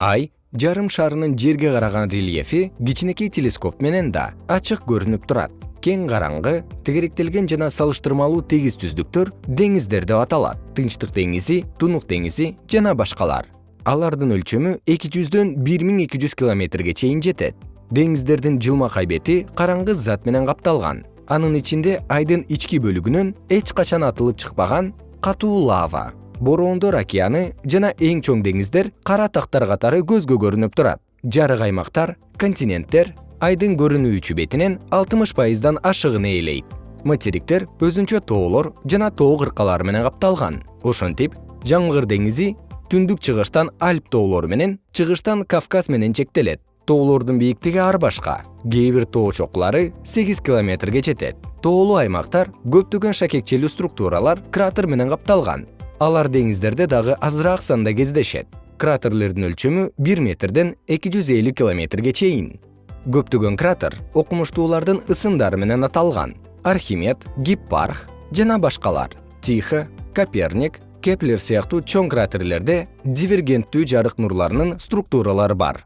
ай жарым шарынын жерге караган рельефи кичинекей телескоп менен да ачык көрүнүп турат. Кең караңгы тегеректелген жана салыштырмалуу тегиз түздүктөр деңиздер деп аталат. Тынчтык деңизи тунук деңизи жана башкалар. Алардын өлчөмү эки жүздөн бир миң эки жүз километрге чейин жетет. Деңиздердин жылмакай бети караңгы зат менен капталган. Анын ичинде айдын ички бөлүгүнөн эч качан атылып чыкпаган катуу лава бороондор океаны жана эң чоң деңиздер кара тактар катары көзгө көрүнүп турат. Жарык аймактар континенттер айдын көрүнүүчү бетинен алтымыш пайыздан ашыгын ээлейт. Материктер өзүнчө тоолор жана тоо кыркалары менен капталган. Ошентип жаңгыр деңизи түндүк чыгыштан альп тоолору менен чыгыштан кавказ менен чектелет. Тоолордун бийиктиги ар башка. Кээ бир тоо чокулары сегиз километрге жетет. Тоолуу аймактар көптөгөн шакекчелүү структуралар кратер менен капталган алар деңиздерде дагы азыраак санда кездешет. Кратерлердин өлчөмү бир метрден эки жүз элүү километрге чейин. Көптөгөн кратер окумуштуулардын ысымдары менен аталган. Архимед гиппарх жана башкалар. Тихо коперник кеплер сыяктуу чоң кратерлерде дивергенттүү жарык нурларынын структуралары бар